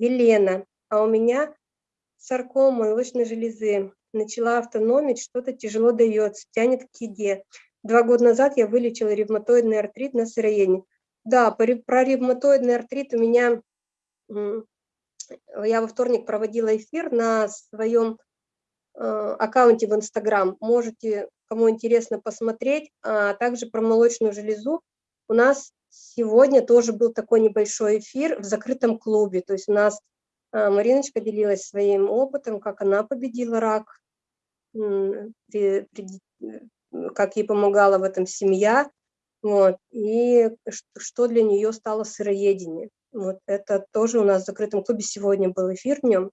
Елена, а у меня саркома молочной железы. Начала автономить, что-то тяжело дается, тянет к еде. Два года назад я вылечила ревматоидный артрит на сыроедении. Да, про ревматоидный артрит у меня, я во вторник проводила эфир на своем э, аккаунте в Инстаграм. Можете, кому интересно, посмотреть. А также про молочную железу. У нас сегодня тоже был такой небольшой эфир в закрытом клубе. То есть у нас э, Мариночка делилась своим опытом, как она победила рак, при, как ей помогала в этом семья, вот, и что для нее стало сыроедение. Вот это тоже у нас в закрытом клубе сегодня был эфир в нем.